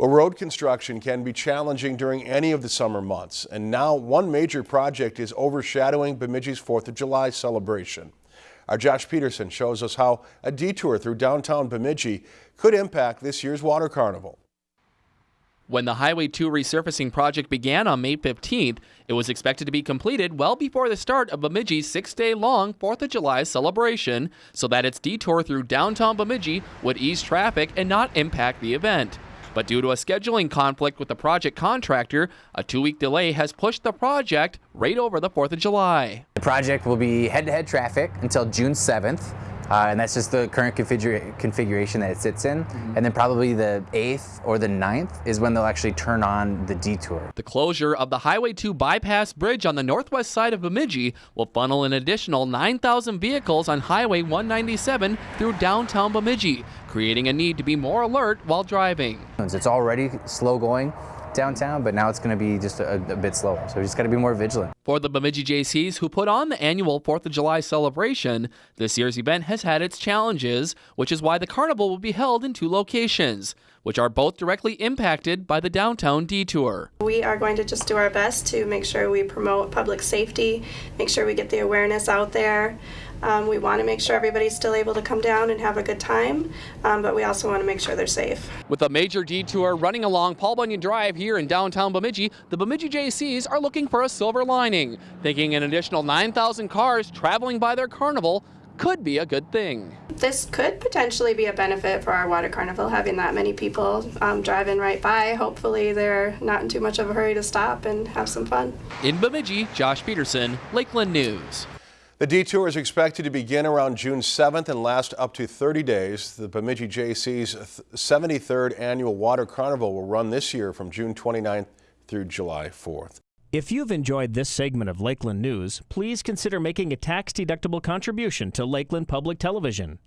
Well, road construction can be challenging during any of the summer months, and now one major project is overshadowing Bemidji's 4th of July celebration. Our Josh Peterson shows us how a detour through downtown Bemidji could impact this year's Water Carnival. When the Highway 2 resurfacing project began on May 15th, it was expected to be completed well before the start of Bemidji's six day long 4th of July celebration so that its detour through downtown Bemidji would ease traffic and not impact the event. But due to a scheduling conflict with the project contractor, a two week delay has pushed the project right over the 4th of July. The project will be head to head traffic until June 7th. Uh, and that's just the current configura configuration that it sits in. Mm -hmm. And then probably the 8th or the 9th is when they'll actually turn on the detour. The closure of the Highway 2 bypass bridge on the northwest side of Bemidji will funnel an additional 9,000 vehicles on Highway 197 through downtown Bemidji, creating a need to be more alert while driving. It's already slow going downtown, but now it's going to be just a, a bit slower. So we just got to be more vigilant. For the Bemidji Jaycees, who put on the annual 4th of July celebration, this year's event has had its challenges, which is why the carnival will be held in two locations, which are both directly impacted by the downtown detour. We are going to just do our best to make sure we promote public safety, make sure we get the awareness out there. Um, we want to make sure everybody's still able to come down and have a good time, um, but we also want to make sure they're safe. With a major detour running along Paul Bunyan Drive here in downtown Bemidji, the Bemidji Jaycees are looking for a silver lining, thinking an additional 9,000 cars traveling by their carnival could be a good thing. This could potentially be a benefit for our water carnival, having that many people um, driving right by. Hopefully they're not in too much of a hurry to stop and have some fun. In Bemidji, Josh Peterson, Lakeland News. The detour is expected to begin around June 7th and last up to 30 days. The Bemidji Jaycees' 73rd Annual Water Carnival will run this year from June 29th through July 4th. If you've enjoyed this segment of Lakeland News, please consider making a tax-deductible contribution to Lakeland Public Television.